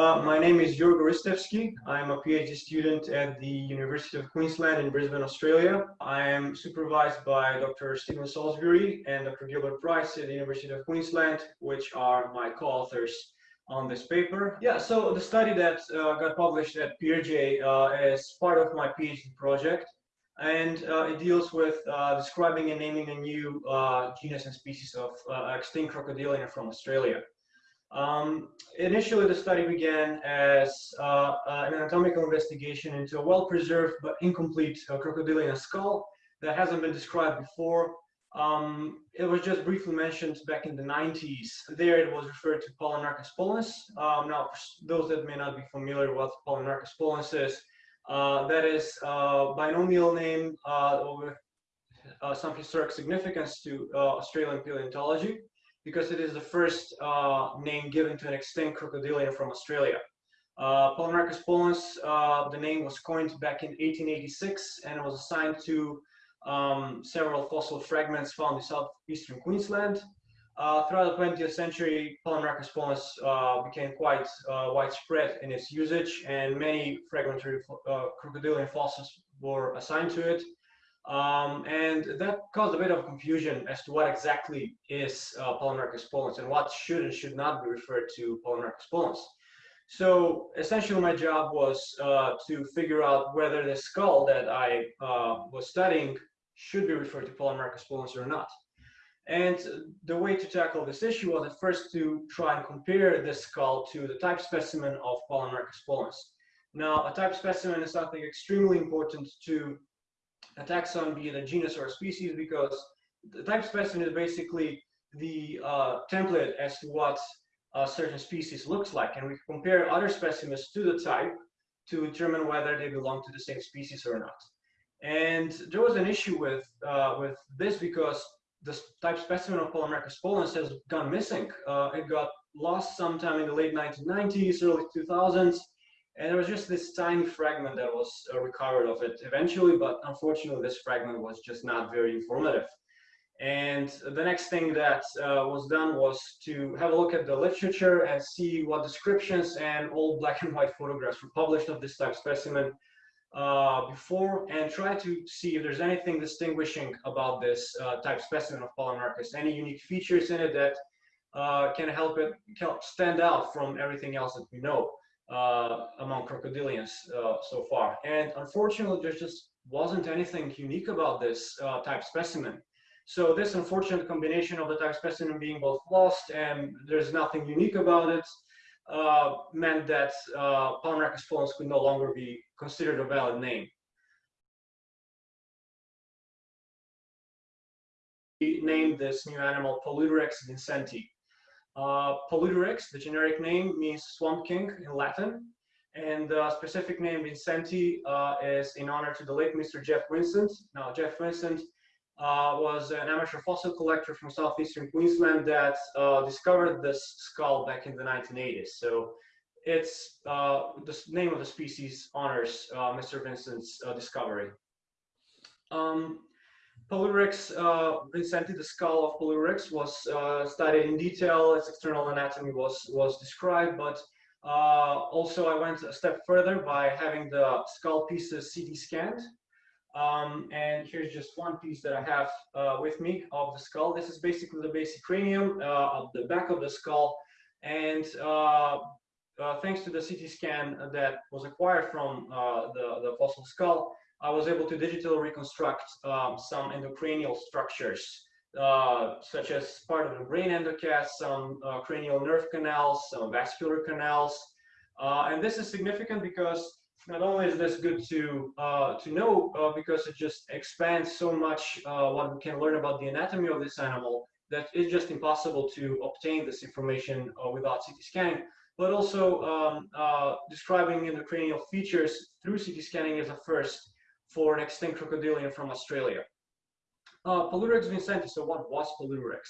Uh, my name is Jorgo Ristevski. I'm a PhD student at the University of Queensland in Brisbane, Australia. I am supervised by Dr. Steven Salisbury and Dr. Gilbert Price at the University of Queensland, which are my co-authors on this paper. Yeah, so the study that uh, got published at PeerJ uh, is part of my PhD project, and uh, it deals with uh, describing and naming a new uh, genus and species of extinct crocodilian from Australia. Um, initially, the study began as uh, uh, an anatomical investigation into a well-preserved but incomplete uh, crocodilian skull that hasn't been described before. Um, it was just briefly mentioned back in the 90s. There it was referred to Pallimnarchus pollens. Um, now, those that may not be familiar with Pallimnarchus pollens is, uh, that is a uh, binomial name uh, with some historic significance to Australian paleontology because it is the first uh, name given to an extinct crocodilian from Australia. Uh, Pallimnarchus pollens, uh, the name was coined back in 1886 and it was assigned to um, several fossil fragments found in southeastern Queensland. Uh, throughout the 20th century, Pallimnarchus pollens uh, became quite uh, widespread in its usage and many fragmentary uh, crocodilian fossils were assigned to it. Um, and that caused a bit of confusion as to what exactly is uh, Pallimnarchus pollens and what should and should not be referred to Pallimnarchus pollens. So essentially my job was uh, to figure out whether the skull that I uh, was studying should be referred to Pallimnarchus pollens or not. And the way to tackle this issue was at first to try and compare the skull to the type specimen of Pallimnarchus pollens. Now, a type specimen is something extremely important to a taxon, be it a genus or a species, because the type specimen is basically the uh, template as to what a certain species looks like. And we compare other specimens to the type to determine whether they belong to the same species or not. And there was an issue with, uh, with this because the type specimen of Pallimnarchus pollens has gone missing. Uh, it got lost sometime in the late 1990s, early 2000s, and there was just this tiny fragment that was uh, recovered of it eventually, but unfortunately this fragment was just not very informative. And the next thing that uh, was done was to have a look at the literature and see what descriptions and old black and white photographs were published of this type specimen uh, before and try to see if there's anything distinguishing about this uh, type specimen of Pallimnarchus, any unique features in it that uh, can help it help stand out from everything else that we know uh, among crocodilians uh, so far. And unfortunately, there just wasn't anything unique about this uh, type specimen. So this unfortunate combination of the type specimen being both lost and there's nothing unique about it uh, meant that uh, pollens could no longer be considered a valid name. We named this new animal Paludirex vincenti. Uh, the generic name, means swamp king in Latin, and the specific name Vincenti uh, is in honor to the late Mr. Jeff Vincent. Now, Jeff Vincent uh, was an amateur fossil collector from southeastern Queensland that uh, discovered this skull back in the 1980s. So it's uh, the name of the species honors uh, Mr. Vincent's uh, discovery. Um, Paludirex, uh, the skull of Paludirex was uh, studied in detail, its external anatomy was, was described, but uh, also I went a step further by having the skull pieces CT scanned. Um, and here's just one piece that I have uh, with me of the skull. This is basically the basicranium uh, of the back of the skull. And uh, thanks to the CT scan that was acquired from the, the fossil skull, I was able to digitally reconstruct um, some endocranial structures, uh, such as part of the brain endocast, some uh, cranial nerve canals, some vascular canals. Uh, and this is significant because not only is this good to uh, to know, uh, because it just expands so much uh, what we can learn about the anatomy of this animal, that it's just impossible to obtain this information without CT scanning but also um, uh, describing endocranial features through CT scanning is a first for an extinct crocodilian from Australia. Uh, vincenti, so what was Paludirex?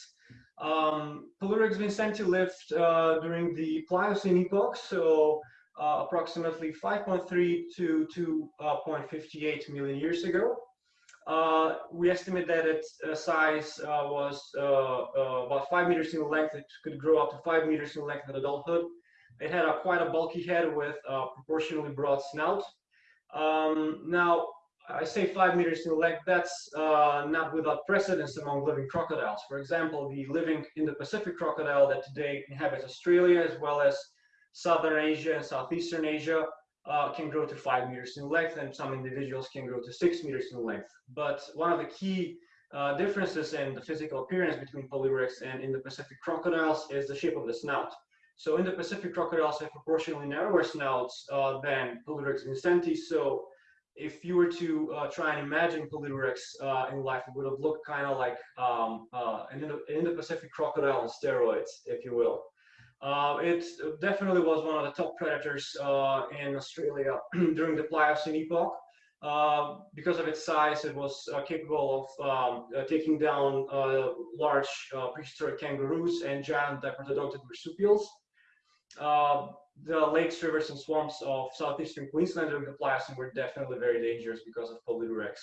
Um, vincenti lived uh, during the Pliocene epoch, so uh, approximately 5.3 to 2.58 uh, million years ago. Uh, we estimate that its uh, size uh, was about 5 meters in length. It could grow up to 5 meters in length at adulthood. It had a quite a bulky head with a proportionally broad snout. Um, now, I say five meters in length, that's uh, not without precedence among living crocodiles. For example, the living Indo-Pacific crocodile that today inhabits Australia as well as Southern Asia and Southeastern Asia uh, can grow to five meters in length and some individuals can grow to six meters in length. But one of the key uh, differences in the physical appearance between Paludirex and Indo-Pacific crocodiles is the shape of the snout. So Indo-Pacific crocodiles have proportionally narrower snouts uh, than Paludirex vincenti. So if you were to uh, try and imagine Paludirex uh, in life, it would have looked kind of like um, uh, an Indo-Pacific crocodile on steroids, if you will. Uh, it definitely was one of the top predators uh, in Australia during the Pliocene epoch. Uh, because of its size, it was capable of um, taking down large prehistoric kangaroos and giant diprotodontid marsupials. The lakes, rivers, and swamps of southeastern Queensland during the Pliocene were definitely very dangerous because of Paludirex.